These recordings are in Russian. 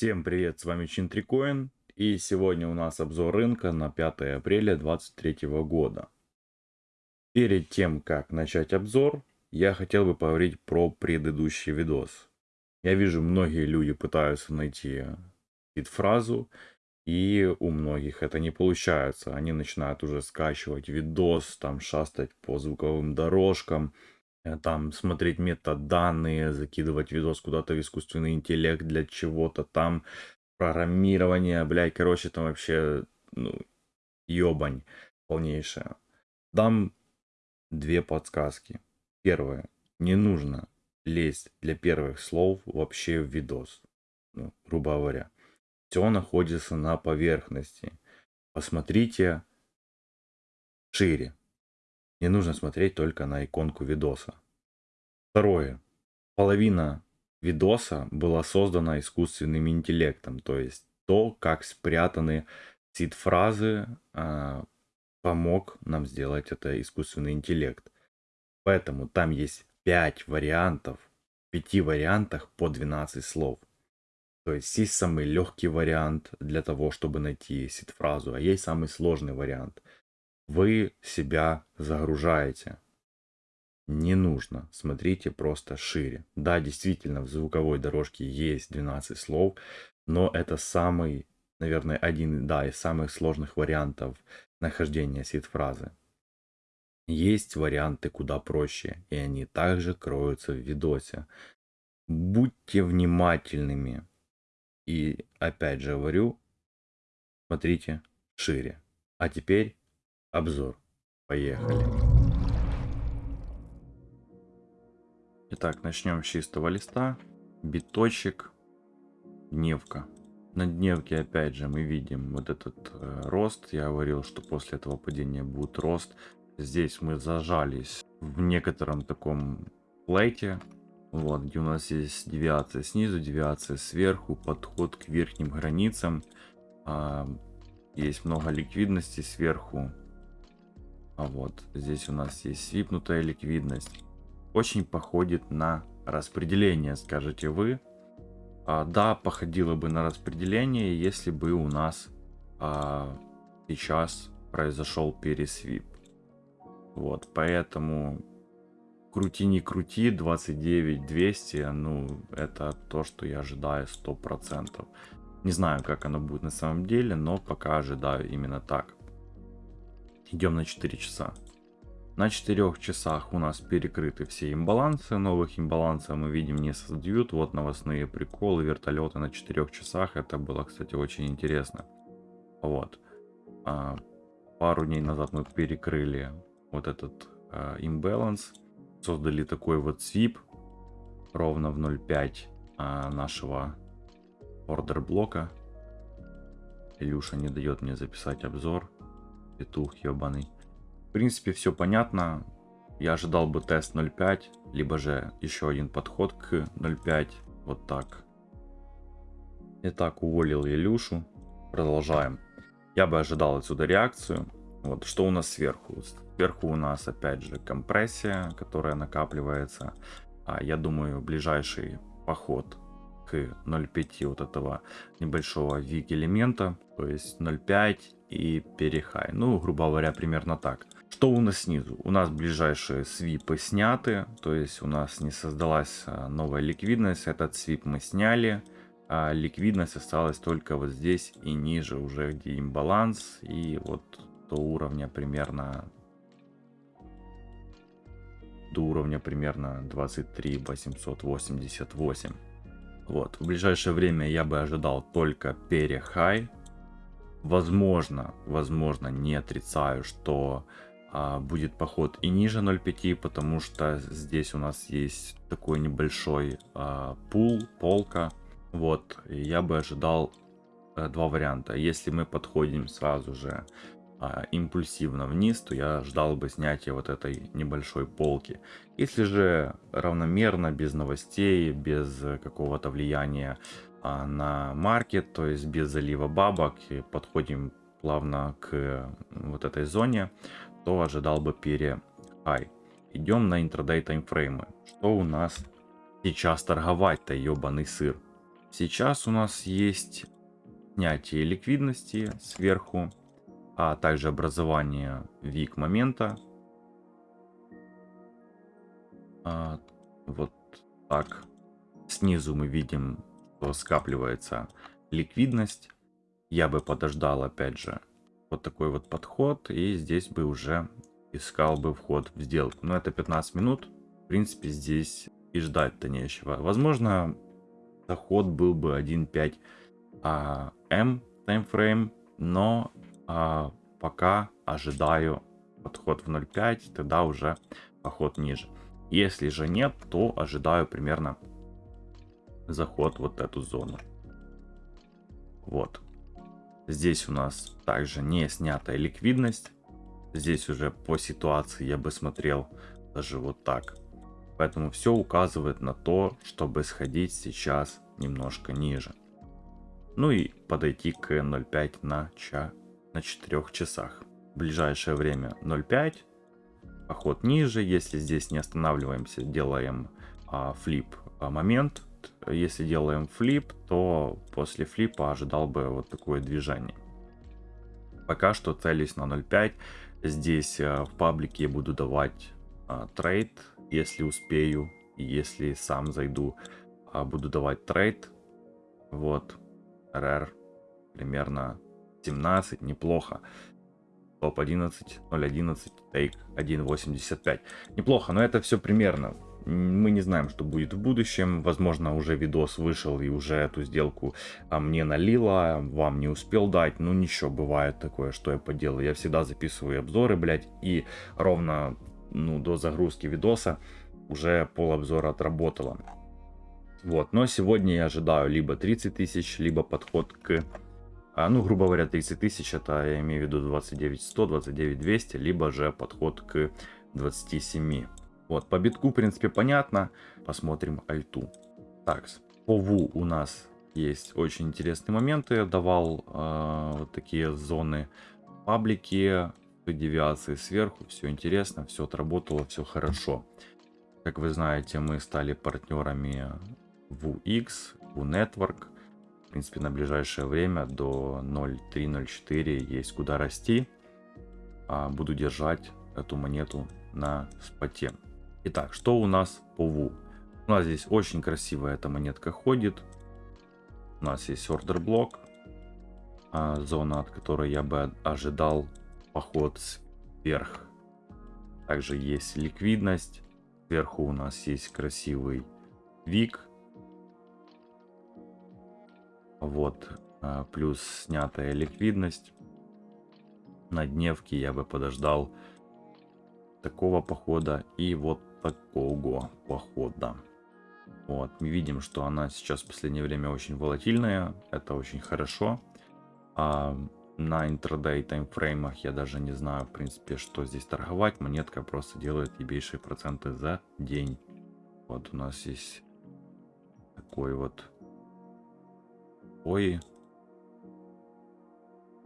Всем привет, с вами Чинтрикоин, и сегодня у нас обзор рынка на 5 апреля 2023 года. Перед тем, как начать обзор, я хотел бы поговорить про предыдущий видос. Я вижу, многие люди пытаются найти фразу, и у многих это не получается. Они начинают уже скачивать видос, там шастать по звуковым дорожкам, э, там смотреть метаданные, закидывать видос куда-то в искусственный интеллект для чего-то там, программирование, блядь, короче, там вообще, ну, ёбань полнейшая. Дам две подсказки. Первое. Не нужно лезть для первых слов вообще в видос. Ну, грубо говоря. Все находится на поверхности. Посмотрите шире. Не нужно смотреть только на иконку видоса. Второе. Половина видоса была создана искусственным интеллектом. То есть то, как спрятаны сид-фразы, а, помог нам сделать это искусственный интеллект. Поэтому там есть 5 вариантов, в 5 вариантах по 12 слов. То есть есть самый легкий вариант для того, чтобы найти сид-фразу, а есть самый сложный вариант. Вы себя загружаете. Не нужно, смотрите просто шире. Да, действительно, в звуковой дорожке есть 12 слов, но это самый, наверное, один да, из самых сложных вариантов нахождения сид-фразы. Есть варианты куда проще, и они также кроются в видосе. Будьте внимательными. И опять же говорю, смотрите шире. А теперь обзор. Поехали. Итак, начнем с чистого листа. Биточек. Дневка. На дневке опять же мы видим вот этот э, рост. Я говорил, что после этого падения будет рост. Здесь мы зажались в некотором таком плейте. Вот, где у нас есть девиация снизу, девиация сверху, подход к верхним границам. А, есть много ликвидности сверху. А вот здесь у нас есть свипнутая ликвидность. Очень походит на распределение, скажете вы. А, да, походило бы на распределение, если бы у нас а, сейчас произошел пересвип. Вот, поэтому крути не крути, 29 200, ну, это то, что я ожидаю 100%. Не знаю, как оно будет на самом деле, но пока ожидаю именно так. Идем на 4 часа. На 4 часах у нас перекрыты все имбалансы. Новых имбалансов мы видим не создают. Вот новостные приколы, вертолеты на 4 часах. Это было, кстати, очень интересно. Вот. А, пару дней назад мы перекрыли вот этот а, имбаланс создали такой вот свип ровно в 0.5 а, нашего ордер блока. Илюша не дает мне записать обзор. Петух ебаный. В принципе, все понятно. Я ожидал бы тест 0.5, либо же еще один подход к 0.5. Вот так. Итак, уволил Илюшу. Продолжаем. Я бы ожидал отсюда реакцию. Вот, что у нас сверху? Сверху у нас опять же компрессия, которая накапливается. А я думаю, ближайший поход к 0.5 вот этого небольшого вик элемента, то есть 0.5 и перехай. Ну, грубо говоря, примерно так. Что у нас снизу? У нас ближайшие свипы сняты, то есть у нас не создалась а, новая ликвидность. Этот свип мы сняли. А ликвидность осталась только вот здесь и ниже уже, где имбаланс. И вот до уровня примерно до уровня примерно 23 888. Вот, в ближайшее время я бы ожидал только перехай. Возможно, возможно, не отрицаю, что а, будет поход и ниже 0.5, потому что здесь у нас есть такой небольшой а, пул, полка. Вот, я бы ожидал а, два варианта. Если мы подходим сразу же а, импульсивно вниз, то я ждал бы снятия вот этой небольшой полки. Если же равномерно, без новостей, без какого-то влияния а, на маркет, то есть без залива бабок, и подходим плавно к вот этой зоне, то ожидал бы перехай. Идем на интрадей таймфреймы. Что у нас сейчас торговать-то, ебаный сыр? Сейчас у нас есть снятие ликвидности сверху, а также образование вик момента. А, вот так. Снизу мы видим, что скапливается ликвидность. Я бы подождал, опять же, вот такой вот подход. И здесь бы уже искал бы вход в сделку. Но это 15 минут. В принципе, здесь и ждать-то нечего. Возможно, заход был бы 1.5 а, М таймфрейм, но а, пока ожидаю подход в 0.5, тогда уже поход ниже. Если же нет, то ожидаю примерно заход вот эту зону. Вот. Здесь у нас также не снятая ликвидность. Здесь уже по ситуации я бы смотрел даже вот так. Поэтому все указывает на то, чтобы сходить сейчас немножко ниже. Ну и подойти к 0.5 на, ча на 4 часах. Ближайшее время 0.5. Поход ниже. Если здесь не останавливаемся, делаем а, флип а, момент. Если делаем flip, то после flip а ожидал бы вот такое движение. Пока что целюсь на 0.5. Здесь а, в паблике буду давать а, trade, если успею. Если сам зайду, а, буду давать trade. Вот. RR примерно 17, неплохо. Стоп 11, 0.11, take 1.85. Неплохо, но это все примерно. Мы не знаем, что будет в будущем. Возможно, уже видос вышел и уже эту сделку а, мне налила, вам не успел дать. Ну ничего, бывает такое, что я поделаю. Я всегда записываю обзоры, блядь, и ровно ну, до загрузки видоса уже пол обзора отработало. Вот, но сегодня я ожидаю либо 30 тысяч, либо подход к, ну, грубо говоря, 30 тысяч, это я имею в виду 29 100, 29 200, либо же подход к 27. Вот, по битку, в принципе, понятно. Посмотрим альту. Так, по ВУ у нас есть очень интересные моменты. Я давал э, вот такие зоны паблики, девиации сверху. Все интересно, все отработало, все хорошо. Как вы знаете, мы стали партнерами VX, VNetwork. В принципе, на ближайшее время до 0.3.04 есть куда расти. А буду держать эту монету на споте. Итак, что у нас по VU? У нас здесь очень красивая эта монетка ходит. У нас есть ордер блок. А, зона, от которой я бы ожидал поход вверх. Также есть ликвидность. Сверху у нас есть красивый вик вот, а, плюс снятая ликвидность. На дневке я бы подождал такого похода и вот такого похода. Вот, мы видим, что она сейчас в последнее время очень волатильная, это очень хорошо. А на интрадей таймфреймах я даже не знаю, в принципе, что здесь торговать. Монетка просто делает ебейшие проценты за день. Вот у нас есть такой вот Ой.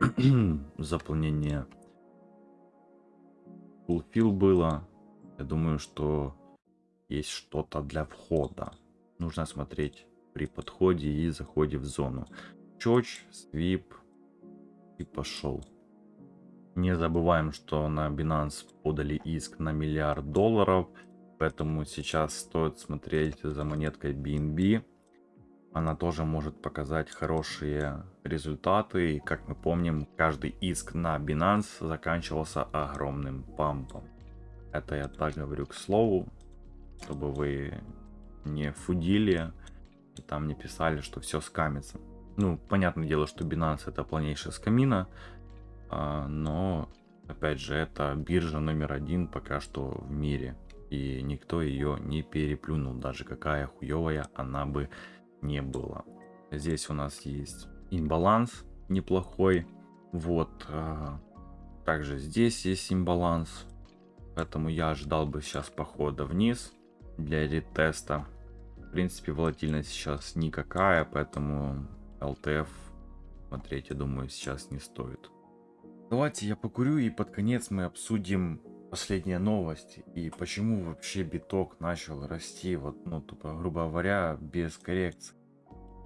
Заполнение fulfill было. Я думаю, что есть что-то для входа. Нужно смотреть при подходе и заходе в зону. Чоч, свип и пошел. Не забываем, что на Binance подали иск на миллиард долларов. Поэтому сейчас стоит смотреть за монеткой BNB она тоже может показать хорошие результаты. И, как мы помним, каждый иск на Binance заканчивался огромным пампом. Это я так говорю к слову, чтобы вы не фудили и там не писали, что все скамится. Ну, понятное дело, что Binance это полнейшая скамина, а, но, опять же, это биржа номер один пока что в мире. И никто ее не переплюнул, даже какая хуевая она бы не было. Здесь у нас есть имбаланс неплохой. Вот. А, также здесь есть имбаланс. Поэтому я ожидал бы сейчас похода вниз для ретеста. В принципе, волатильность сейчас никакая, поэтому LTF смотреть, я думаю, сейчас не стоит. Давайте я покурю и под конец мы обсудим последняя новость и почему вообще биток начал расти, вот, ну, тупо, грубо говоря, без коррекции.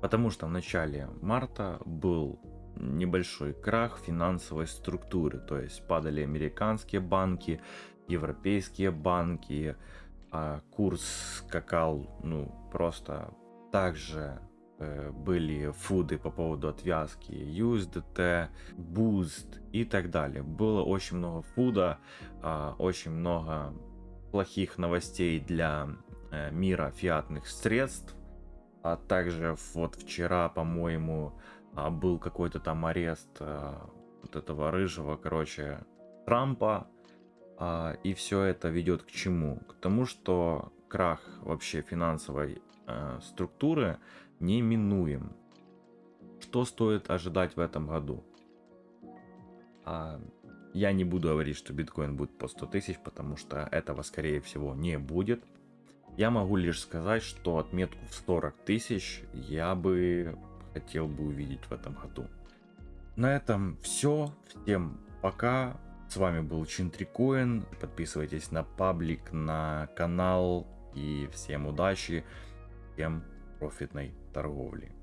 Потому что в начале марта был небольшой крах финансовой структуры, то есть падали американские банки, европейские банки, а курс скакал, ну, просто также э, были фуды по поводу отвязки USDT, Boost и так далее. Было очень много фуда, э, очень много плохих новостей для э, мира фиатных средств. А также вот вчера, по-моему, э, был какой-то там арест э, вот этого рыжего, короче, Трампа. Э, и все это ведет к чему? К тому, что крах вообще финансовой э, структуры неминуем. Что стоит ожидать в этом году? А, я не буду говорить, что биткоин будет по 100 тысяч, потому что этого, скорее всего, не будет. Я могу лишь сказать, что отметку в 40 тысяч я бы хотел бы увидеть в этом году. На этом все. Всем пока. С вами был Чинтрикоин. Подписывайтесь на паблик, на канал. И всем удачи, всем профитной торговли.